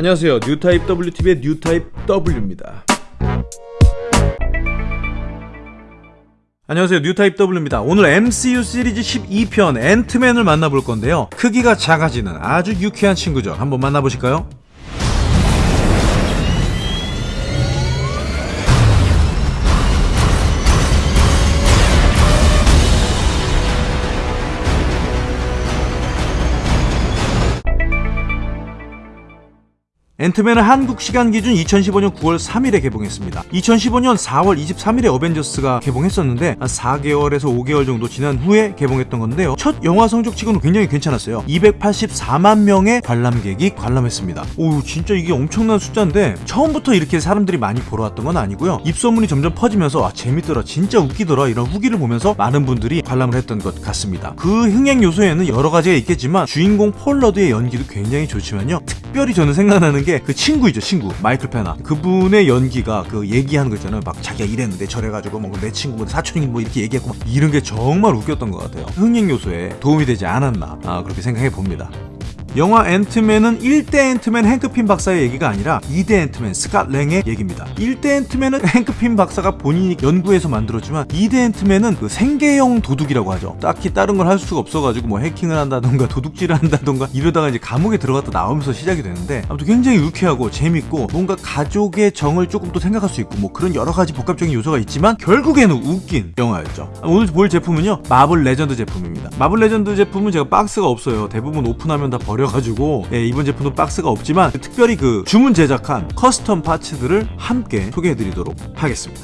안녕하세요. 뉴타입 WTV의 뉴타입 W입니다. 안녕하세요. 뉴타입 W입니다. 오늘 MCU 시리즈 12편 앤트맨을 만나볼 건데요. 크기가 작아지는 아주 유쾌한 친구죠. 한번 만나보실까요? 앤트맨은 한국 시간 기준 2015년 9월 3일에 개봉했습니다. 2015년 4월 23일에 어벤져스가 개봉했었는데 한 4개월에서 5개월 정도 지난 후에 개봉했던 건데요. 첫 영화 성적 치고는 굉장히 괜찮았어요. 284만 명의 관람객이 관람했습니다. 오 진짜 이게 엄청난 숫자인데 처음부터 이렇게 사람들이 많이 보러 왔던 건 아니고요. 입소문이 점점 퍼지면서 아 재밌더라 진짜 웃기더라 이런 후기를 보면서 많은 분들이 관람을 했던 것 같습니다. 그 흥행 요소에는 여러 가지가 있겠지만 주인공 폴러드의 연기도 굉장히 좋지만요. 특별히 저는 생각나는 게 그 친구이죠 친구. 마이클 페나. 그분의 연기가 그 얘기하는 거 있잖아요. 막 자기가 이랬는데 저래가지고 뭐 내 친구 뭐 사촌이 뭐 이렇게 얘기했고 막 이런 게 정말 웃겼던 것 같아요. 흥행 요소에 도움이 되지 않았나 아, 그렇게 생각해 봅니다 영화 앤트맨은 1대 앤트맨 행크핌 박사의 얘기가 아니라 2대 앤트맨 스캇 랭의 얘기입니다. 1대 앤트맨은 행크핌 박사가 본인이 연구해서 만들었지만 2대 앤트맨은 그 생계형 도둑이라고 하죠. 딱히 다른 걸 할 수가 없어가지고 뭐 해킹을 한다던가 도둑질을 한다던가 이러다가 이제 감옥에 들어갔다 나오면서 시작이 되는데 아무튼 굉장히 유쾌하고 재밌고 뭔가 가족의 정을 조금 또 생각할 수 있고 뭐 그런 여러 가지 복합적인 요소가 있지만 결국에는 웃긴 영화였죠. 오늘 볼 제품은요 마블 레전드 제품입니다. 마블 레전드 제품은 제가 박스가 없어요. 대부분 오픈하면 다 버려. 버려가지고 예, 이번 제품도 박스가 없지만 특별히 그 주문 제작한 custom parts들을 함께 소개해드리도록 하겠습니다.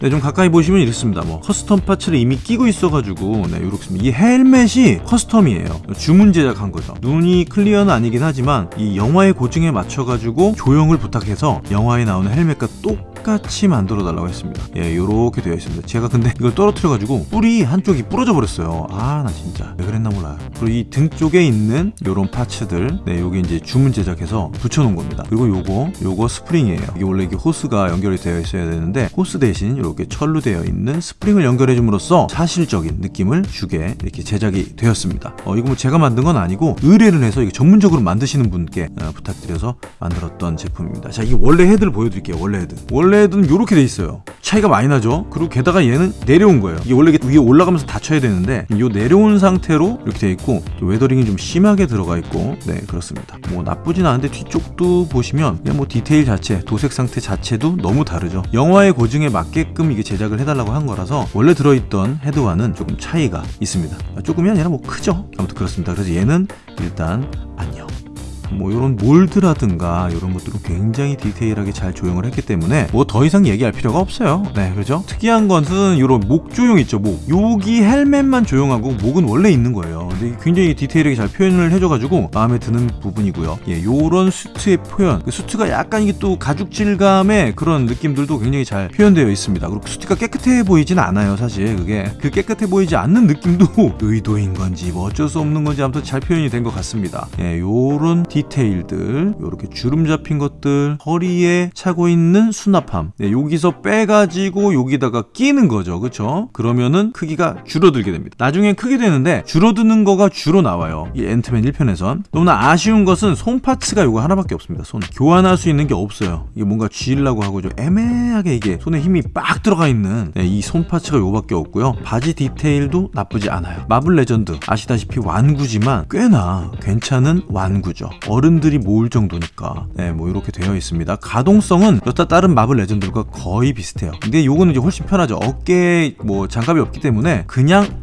네, 좀 가까이 보시면 이렇습니다. 뭐 custom parts를 이미 끼고 있어가지고 네, 이렇습니다. 이 헬멧이 custom이에요. 주문 제작한 거죠. 눈이 clear는 아니긴 하지만 이 영화의 고증에 맞춰가지고 조형을 부탁해서 영화에 나오는 헬멧과 똑 똑같이 만들어 달라고 했습니다. 예 요렇게 되어 있습니다. 제가 근데 이걸 떨어뜨려 가지고 뿔이 한쪽이 부러져 버렸어요. 아 나 진짜. 왜 그랬나 몰라요. 그리고 이 등 쪽에 있는 요런 parts들 네 요게 이제 주문 제작해서 붙여 놓은 겁니다. 그리고 요거 요거 스프링이에요. 이게 원래 이게 호스가 연결이 되어 있어야 되는데 호스 대신 이렇게 철로 되어 있는 스프링을 연결해 줌으로써 사실적인 느낌을 주게 이렇게 제작이 되었습니다. 어 이거 뭐 제가 만든 건 아니고 의뢰를 해서 이게 전문적으로 만드시는 분께 어, 부탁드려서 만들었던 제품입니다. 자 이게 원래 헤드를 보여드릴게요. 원래 헤드. 원래 원래는 이렇게 돼 있어요. 차이가 많이 나죠? 그리고 게다가 얘는 내려온 거예요. 이게 원래 위에 올라가면서 닫혀야 되는데 이 내려온 상태로 이렇게 돼 있고 weathering이 좀 심하게 들어가 있고 네 그렇습니다. 뭐 나쁘진 않은데 뒤쪽도 보시면 그냥 뭐 디테일 자체 도색 상태 자체도 너무 다르죠. 영화의 고증에 맞게끔 이게 제작을 해달라고 한 거라서 원래 들어있던 헤드와는 조금 차이가 있습니다. 조금이 아니라 뭐 크죠? 아무튼 그렇습니다. 그래서 얘는 일단 뭐 이런 몰드라든가 이런 것들은 굉장히 디테일하게 잘 조형을 했기 때문에 뭐 더 이상 얘기할 필요가 없어요. 네 그죠? 특이한 것은 이런 목 조형 있죠 목. 여기 헬멧만 조형하고 목은 원래 있는 거예요. 근데 굉장히 디테일하게 잘 표현을 해줘가지고 마음에 드는 부분이고요. 예 요런 수트의 표현. 그 수트가 약간 이게 또 가죽 질감의 그런 느낌들도 굉장히 잘 표현되어 있습니다. 그리고 수트가 깨끗해 보이진 않아요 사실. 그게. 그 깨끗해 보이지 않는 느낌도 의도인 건지 뭐 어쩔 수 없는 건지 아무튼 잘 표현이 된 것 같습니다. 예 요런 디 디테일들 이렇게 주름 잡힌 것들 허리에 차고 있는 수납함. 네, 여기서 빼가지고 여기다가 끼는 거죠. 그쵸? 그러면은 크기가 줄어들게 됩니다. 나중엔 크게 되는데 줄어드는 거가 주로 나와요. 이 앤트맨 1편에선. 너무나 아쉬운 것은 손 parts가 이거 하나밖에 없습니다. 손. 교환할 수 있는 게 없어요. 이게 뭔가 쥐려고 하고 좀 애매하게 이게 손에 힘이 빡 들어가 있는 네, 이 손 parts가 요밖에 없고요. 바지 디테일도 나쁘지 않아요. 마블 레전드. 아시다시피 완구지만 꽤나 괜찮은 완구죠 어른들이 모을 정도니까. 네, 뭐 이렇게 되어 있습니다. 가동성은 여타 다른 마블 레전드들과 거의 비슷해요. 근데 요거는 이제 훨씬 편하죠. 어깨에 뭐 장갑이 없기 때문에 그냥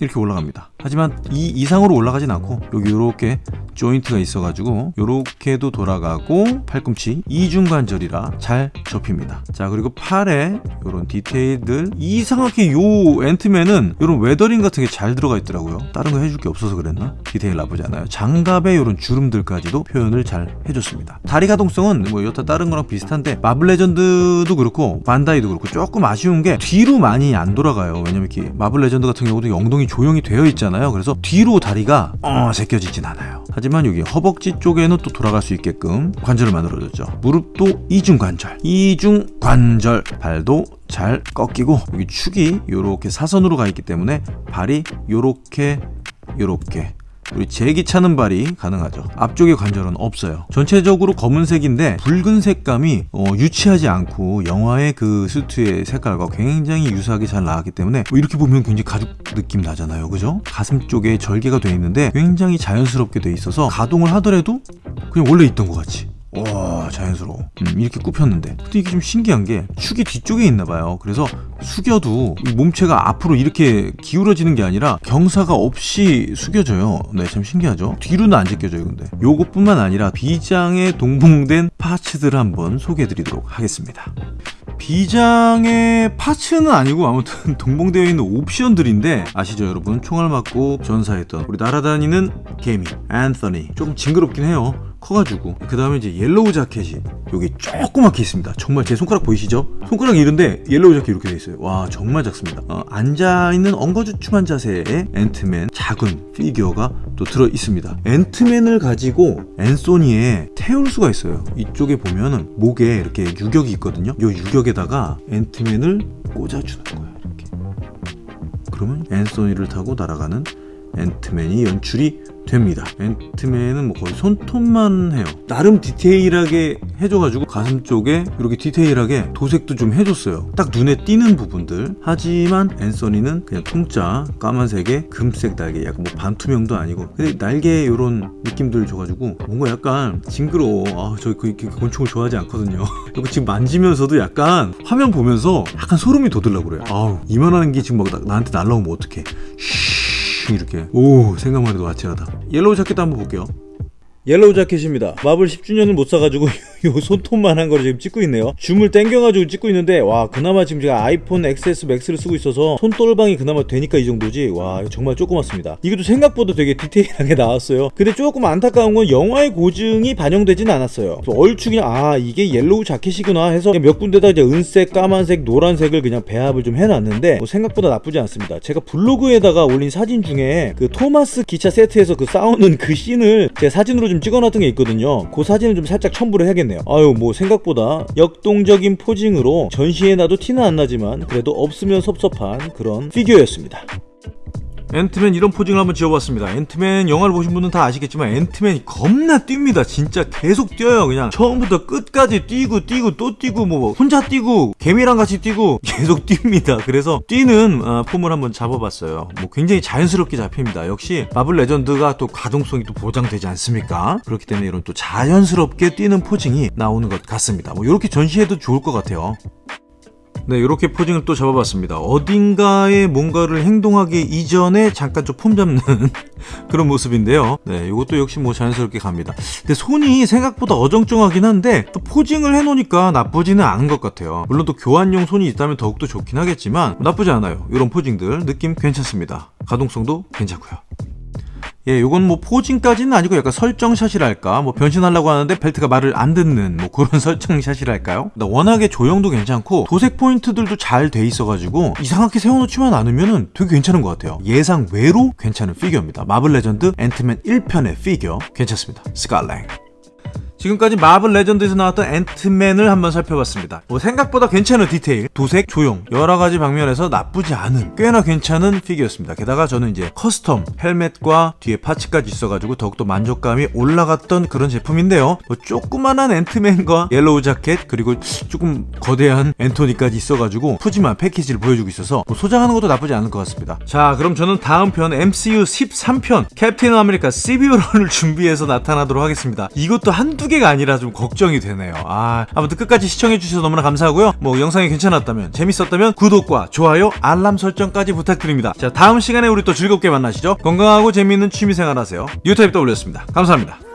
이렇게 올라갑니다 하지만 이 이상으로 올라가진 않고 여기 이렇게 조인트가 있어가지고 이렇게도 돌아가고 팔꿈치 이중관절이라 잘 접힙니다. 자 그리고 팔에 이런 디테일들 이상하게 요 앤트맨은 이런 weathering 같은 게 잘 들어가 있더라고요. 다른 거 해줄 게 없어서 그랬나? 디테일 나쁘지 않아요. 장갑에 이런 주름들까지도 표현을 잘 해줬습니다. 다리 가동성은 뭐 여타 다른 거랑 비슷한데 마블 레전드도 그렇고 반다이도 그렇고 조금 아쉬운 게 뒤로 많이 안 돌아가요. 왜냐면 이렇게 마블 레전드 같은 경우도 엉덩이 조형이 되어 있잖아요 그래서 뒤로 다리가 어 제껴지진 않아요. 하지만 여기 허벅지 쪽에는 또 돌아갈 수 있게끔 관절을 만들어줬죠. 무릎도 이중 관절 이중 관절 발도 잘 꺾이고 여기 축이 이렇게 사선으로 가 있기 때문에 발이 이렇게 이렇게 우리 제기 차는 발이 가능하죠. 앞쪽에 관절은 없어요. 전체적으로 검은색인데 붉은 색감이 어, 유치하지 않고 영화의 그 수트의 색깔과 굉장히 유사하게 잘 나왔기 때문에 뭐 이렇게 보면 굉장히 가죽 느낌 나잖아요. 그죠? 가슴 쪽에 절개가 돼 있는데 굉장히 자연스럽게 돼 있어서 가동을 하더라도 그냥 원래 있던 것 같이 와 자연스러워. 음, 이렇게 굽혔는데. 근데 이게 좀 신기한 게 축이 뒤쪽에 있나 봐요. 그래서 숙여도 이 몸체가 앞으로 이렇게 기울어지는 게 아니라 경사가 없이 숙여져요. 네참 신기하죠? 뒤로는 안 제껴져요 근데. 요것뿐만 아니라 비장에 동봉된 파츠들을 한번 소개해 드리도록 하겠습니다. 비장의 파츠는 아니고 아무튼 동봉되어 있는 옵션들인데 아시죠 여러분? 총알 맞고 전사했던 우리 날아다니는 개미 앤서니. 조금 징그럽긴 해요 커가지고. 그 다음에 이제 옐로우 자켓이 여기 조그맣게 있습니다. 정말 제 손가락 보이시죠? 손가락 이런데 옐로우 자켓 이렇게 돼 있어요. 와 정말 작습니다. 어, 앉아있는 엉거주춤한 자세의 앤트맨 작은 피규어가 또 들어 있습니다. 앤트맨을 가지고 앤소니에 태울 수가 있어요. 이쪽에 보면은 목에 이렇게 유격이 있거든요. 이 유격에다가 앤트맨을 꽂아주는 거예요 이렇게. 그러면 앤소니를 타고 날아가는 앤트맨이 연출이 됩니다. 앤트맨은 뭐 거의 손톱만 해요. 나름 디테일하게 해줘가지고 가슴 쪽에 이렇게 디테일하게 도색도 좀 해줬어요. 딱 눈에 띄는 부분들. 하지만 앤서니는 그냥 통짜 까만색에 금색 날개, 약간 뭐 반투명도 아니고 근데 날개 이런 느낌들 줘가지고 뭔가 약간 징그러워. 아, 저 그, 그 곤충을 좋아하지 않거든요. 이거 지금 만지면서도 약간 화면 보면서 약간 소름이 돋으려고 그래요. 아우 이만한 게 지금 막 나, 나한테 날라오면 어떡해. 쉬 이렇게. 오 생각만 해도 아찔하다. 옐로우 자켓도 한번 볼게요. 옐로우 자켓입니다. 마블 10주년을 못 사가지고 요 손톱만한 거를 지금 찍고 있네요. 줌을 땡겨가지고 찍고 있는데 와 그나마 지금 제가 아이폰 XS 맥스를 쓰고 있어서 손떨방이 그나마 되니까 이 정도지? 와 정말 조그맣습니다. 이것도 생각보다 되게 디테일하게 나왔어요. 근데 조금 안타까운 건 영화의 고증이 반영되진 않았어요. 얼추 그냥 아 이게 옐로우 자켓이구나 해서 몇 군데다 이제 은색 까만색 노란색을 그냥 배합을 좀 해놨는데 뭐 생각보다 나쁘지 않습니다. 제가 블로그에다가 올린 사진 중에 그 토마스 기차 세트에서 그 싸우는 그 씬을 제가 사진으로 좀 찍어놨던 게 있거든요. 그 사진을 좀 살짝 첨부를 해야겠네요 아유 뭐 생각보다 역동적인 posing으로 전시해놔도 티는 안 나지만 그래도 없으면 섭섭한 그런 피규어였습니다 앤트맨 이런 posing을 한번 지어봤습니다. 앤트맨 영화를 보신 분은 다 아시겠지만 앤트맨이 겁나 뜁니다. 진짜 계속 뛰어요 그냥. 처음부터 끝까지 뛰고 뛰고 또 뛰고 뭐 혼자 뛰고 개미랑 같이 뛰고 계속 뜁니다. 그래서 뛰는 어, 폼을 한번 잡아봤어요. 뭐 굉장히 자연스럽게 잡힙니다. 역시 마블 레전드가 또 가동성이 또 보장되지 않습니까? 그렇기 때문에 이런 또 자연스럽게 뛰는 posing이 나오는 것 같습니다. 뭐 이렇게 전시해도 좋을 것 같아요 네, 이렇게 posing을 또 잡아봤습니다. 어딘가에 뭔가를 행동하기 이전에 잠깐 좀 폼 잡는 그런 모습인데요. 네, 이것도 역시 뭐 자연스럽게 갑니다. 근데 손이 생각보다 어정쩡하긴 한데 또 posing을 해놓으니까 나쁘지는 않은 것 같아요. 물론 또 교환용 손이 있다면 더욱더 좋긴 하겠지만 나쁘지 않아요. 이런 posing들 느낌 괜찮습니다. 가동성도 괜찮고요. 예, 요건 뭐 posing까지는 아니고 약간 설정샷이랄까? 뭐 변신하려고 하는데 벨트가 말을 안 듣는 뭐 그런 설정샷이랄까요? 워낙에 조형도 괜찮고 도색 포인트들도 잘 돼 있어가지고 이상하게 세워놓지만 않으면은 되게 괜찮은 것 같아요. 예상 외로 괜찮은 피규어입니다. 마블 레전드 앤트맨 1편의 피규어. 괜찮습니다. 스칼랭 지금까지 마블 레전드에서 나왔던 앤트맨을 한번 살펴봤습니다. 뭐 생각보다 괜찮은 디테일, 도색, 조형 여러 가지 방면에서 나쁘지 않은 꽤나 괜찮은 피규어였습니다. 게다가 저는 이제 custom 헬멧과 뒤에 parts까지 있어가지고 더욱더 만족감이 올라갔던 그런 제품인데요. 뭐 조그만한 앤트맨과 옐로우 자켓 그리고 조금 거대한 앤토니까지 있어가지고 푸짐한 패키지를 보여주고 있어서 뭐 소장하는 것도 나쁘지 않을 것 같습니다. 자 그럼 저는 다음 편 MCU 13편 캡틴 아메리카 시빌 워를 준비해서 나타나도록 하겠습니다. 이것도 한두 개 개가 아니라 좀 걱정이 되네요. 아, 아무튼 끝까지 시청해주셔서 너무나 감사하고요. 뭐 영상이 괜찮았다면, 재밌었다면 구독과 좋아요, 알람 설정까지 부탁드립니다. 자, 다음 시간에 우리 또 즐겁게 만나시죠. 건강하고 재미있는 취미생활 하세요. 뉴타입 W였습니다. 감사합니다.